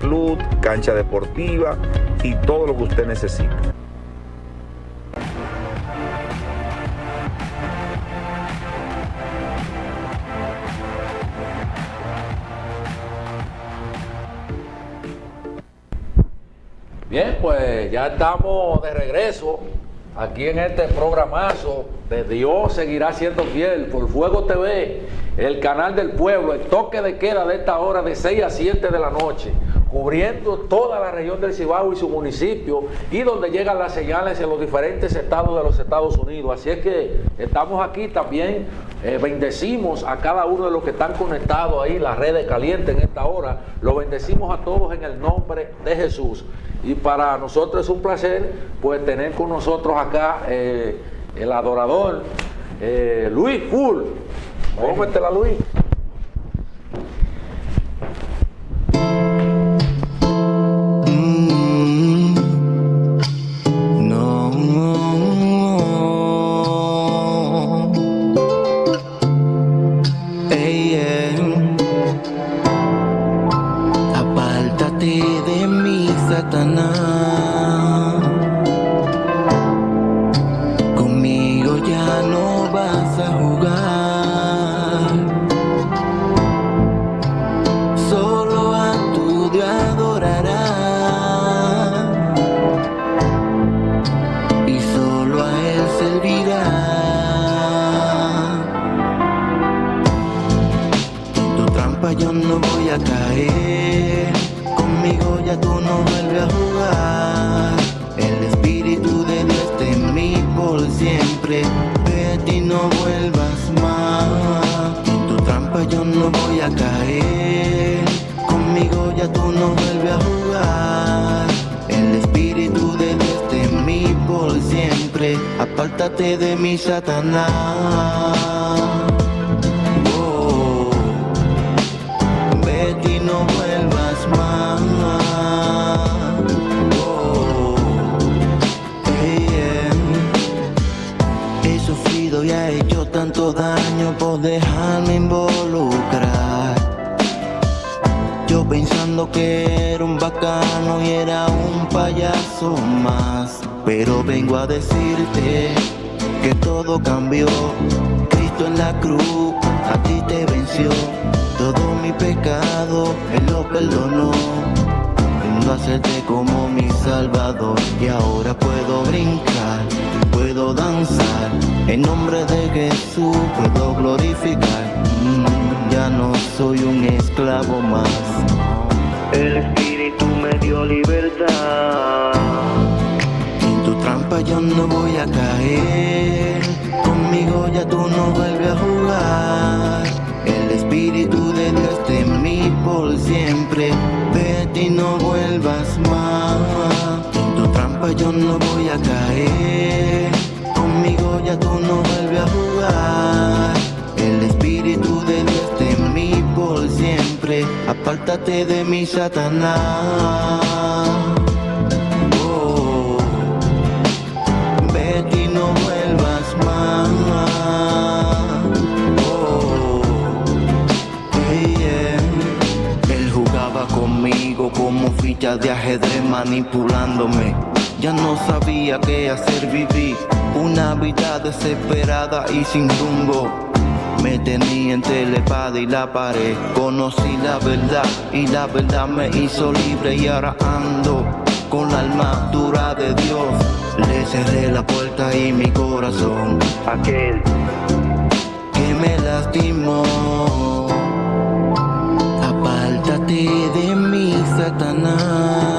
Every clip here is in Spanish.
club, cancha deportiva y todo lo que usted necesite. Bien, pues ya estamos de regreso aquí en este programazo de Dios seguirá siendo fiel por Fuego TV, el canal del pueblo, el toque de queda de esta hora de 6 a 7 de la noche, cubriendo toda la región del Cibao y su municipio y donde llegan las señales en los diferentes estados de los Estados Unidos. Así es que estamos aquí también, eh, bendecimos a cada uno de los que están conectados ahí, las redes calientes en esta hora, lo bendecimos a todos en el nombre de Jesús. Y para nosotros es un placer pues tener con nosotros acá eh, el adorador eh, Luis Full. Vamos a meterla Luis. Apártate de mi Satanás. Oh, vete no vuelvas más. Oh, yeah. He sufrido y he hecho tanto daño por dejarme que era un bacano y era un payaso más. Pero vengo a decirte que todo cambió. Cristo en la cruz a ti te venció. Todo mi pecado Él lo perdonó. Vengo a hacerte como mi salvador. Y ahora puedo brincar, puedo danzar. En nombre de Jesús puedo glorificar. Mm, ya no soy un esclavo más. El Espíritu me dio libertad. En tu trampa yo no voy a caer. Conmigo ya tú no vuelves a jugar. El Espíritu de Dios en mí por siempre. Vete y no vuelvas más. En tu trampa yo no voy a caer. Apártate de mi Satanás. Oh, vete y no vuelvas más. Oh, hey, yeah. Él jugaba conmigo como fichas de ajedrez manipulándome. Ya no sabía qué hacer, viví una vida desesperada y sin rumbo. Me tenía entre la espada y la pared. Conocí la verdad y la verdad me hizo libre y ahora ando con la armadura de Dios. Le cerré la puerta y mi corazón. Aquel que me lastimó. Apártate de mí, Satanás.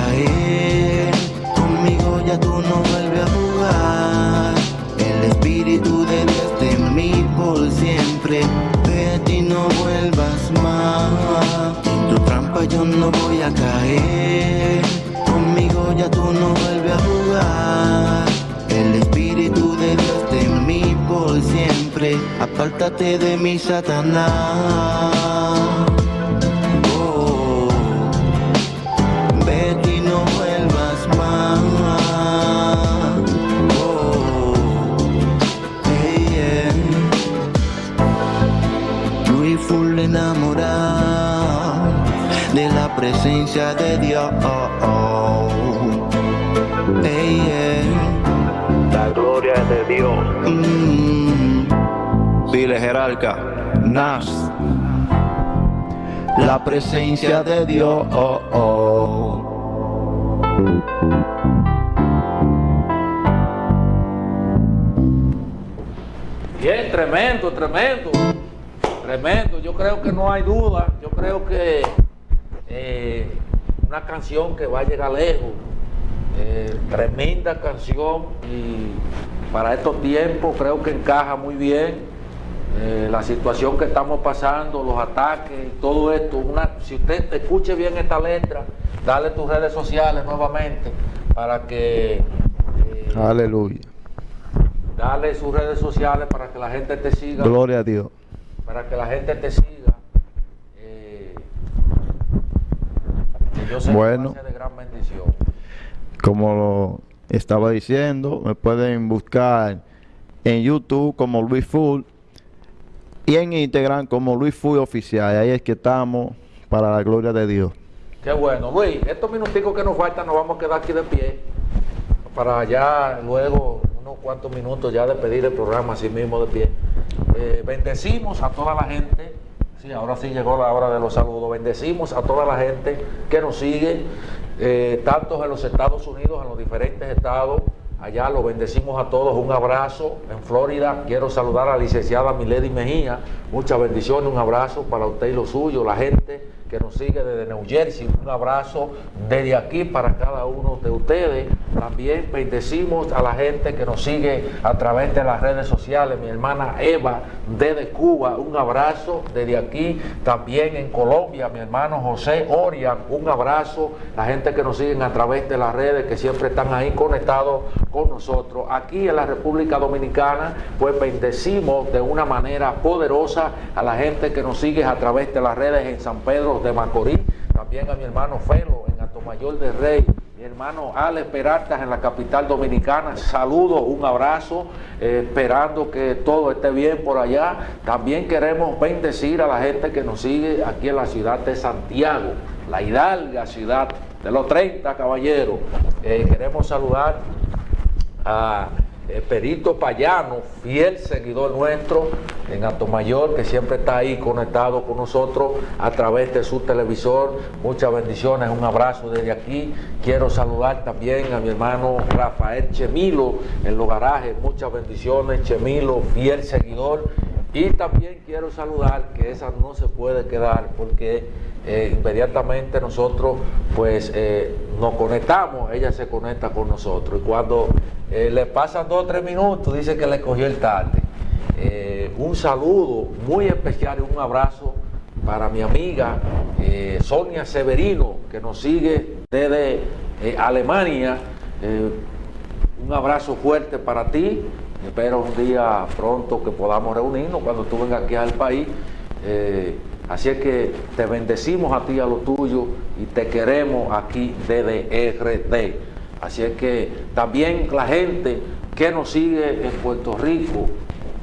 caer. Conmigo ya tú no vuelves a jugar. El espíritu de Dios de mí por siempre. De ti no vuelvas más. En tu trampa yo no voy a caer. Conmigo ya tú no vuelves a jugar. El espíritu de Dios de mí por siempre. Apártate de mi Satanás. Presencia de Dios. Hey, yeah. La gloria es de Dios. Mm. Vile Jerarca, Nas. La presencia de Dios. Oh, oh. Bien, tremendo, tremendo. Tremendo. Yo creo que no hay duda. Yo creo que eh, una canción que va a llegar lejos. Eh, tremenda canción y para estos tiempos creo que encaja muy bien eh, la situación que estamos pasando, los ataques, todo esto. Una, si usted escuche bien esta letra, dale tus redes sociales nuevamente para que Aleluya. dale sus redes sociales para que la gente te siga, Gloria a Dios. para que la gente te siga. eh, que yo sé Bueno. que va a ser de gran bendición. Como lo estaba diciendo, me pueden buscar en YouTube como Luis Full y en Instagram como Luis Full Oficial. Ahí es que estamos para la gloria de Dios. Qué bueno, Luis, estos minuticos que nos faltan nos vamos a quedar aquí de pie para ya luego unos cuantos minutos ya despedir el programa así mismo de pie. Eh, bendecimos a toda la gente, sí, ahora sí llegó la hora de los saludos, bendecimos a toda la gente que nos sigue, eh, tanto en los Estados Unidos, en los diferentes estados, allá los bendecimos a todos, un abrazo en Florida, quiero saludar a la licenciada Milady Mejía, muchas bendiciones, un abrazo para usted y los suyos, la gente que nos sigue desde New Jersey. Un abrazo desde aquí para cada uno de ustedes. También bendecimos a la gente que nos sigue a través de las redes sociales. Mi hermana Eva desde Cuba, un abrazo desde aquí. También en Colombia, mi hermano José Orian, un abrazo. La gente que nos siguen a través de las redes, que siempre están ahí conectados con nosotros. Aquí en la República Dominicana, pues bendecimos de una manera poderosa a la gente que nos sigue a través de las redes en San Pedro de Macorís, también a mi hermano Felo en Atomayor de Rey, mi hermano Alex Peralta en la capital dominicana, saludos, un abrazo, eh, esperando que todo esté bien por allá. También queremos bendecir a la gente que nos sigue aquí en la ciudad de Santiago, la hidalga ciudad de los 30 caballeros. Eh, queremos saludar a eh, Perito Payano, fiel seguidor nuestro en Atomayor, que siempre está ahí conectado con nosotros a través de su televisor. Muchas bendiciones, un abrazo desde aquí. Quiero saludar también a mi hermano Rafael Chemilo en los garajes. Muchas bendiciones, Chemilo, fiel seguidor. Y también quiero saludar, que esa no se puede quedar porque eh, inmediatamente nosotros pues eh, nos conectamos, ella se conecta con nosotros y cuando eh, le pasan dos o tres minutos dice que le cogió el tarde. Un saludo muy especial y un abrazo para mi amiga Sonia Severino que nos sigue desde Alemania. Un abrazo fuerte para ti. Espero un día pronto que podamos reunirnos cuando tú vengas aquí al país. Eh, así es que te bendecimos a ti a lo tuyo y te queremos aquí desde RD. Así es que también la gente que nos sigue en Puerto Rico,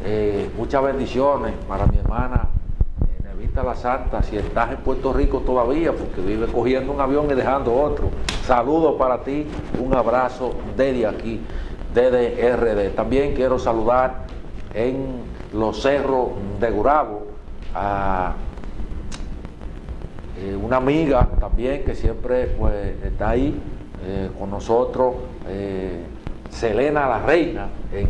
eh, muchas bendiciones para mi hermana Nevita La Santa, si estás en Puerto Rico todavía, porque vive cogiendo un avión y dejando otro. Saludos para ti, un abrazo desde aquí, desde RD. También quiero saludar en los cerros de Gurabo a eh, una amiga también que siempre pues, está ahí eh, con nosotros, eh, Selena la Reina, en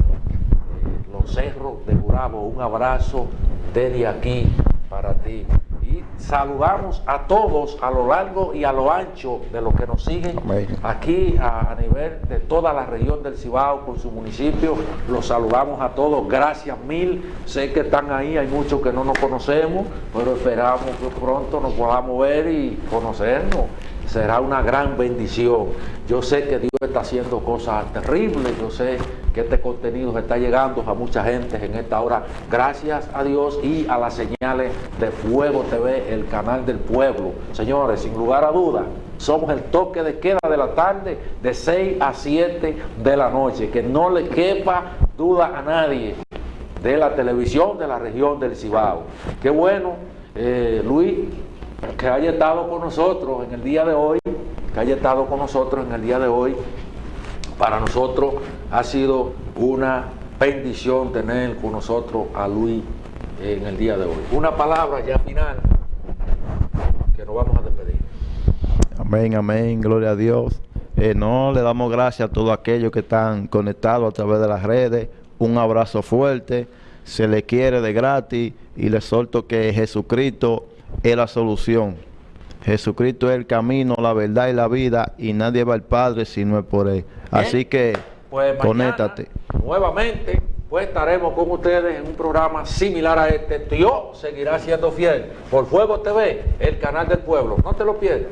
los cerros de Gurabo. Un abrazo desde aquí para ti. Saludamos a todos a lo largo y a lo ancho de los que nos siguen Amén. aquí a, a nivel de toda la región del Cibao con su municipio. Los saludamos a todos, gracias mil. Sé que están ahí, hay muchos que no nos conocemos, pero esperamos que pronto nos podamos ver y conocernos será una gran bendición. Yo sé que Dios está haciendo cosas terribles, yo sé que este contenido está llegando a mucha gente en esta hora, gracias a Dios y a las señales de Fuego TV, el canal del pueblo. Señores, sin lugar a dudas, somos el toque de queda de la tarde de 6 a 7 de la noche, que no le quepa duda a nadie de la televisión de la región del Cibao. Qué bueno, eh, Luis, que haya estado con nosotros en el día de hoy, que haya estado con nosotros en el día de hoy. Para nosotros ha sido una bendición tener con nosotros a Luis en el día de hoy. Una palabra ya final que nos vamos a despedir. Amén, amén, gloria a Dios. Eh, no, le damos gracias a todos aquellos que están conectados a través de las redes. Un abrazo fuerte, se le quiere de gratis y le solto que Jesucristo es la solución. Jesucristo es el camino, la verdad y la vida y nadie va al Padre si no es por Él. Así que Pues conéctate. Nuevamente, pues estaremos con ustedes en un programa similar a este. Dios seguirá siendo fiel por Fuego TV, el canal del pueblo. No te lo pierdas.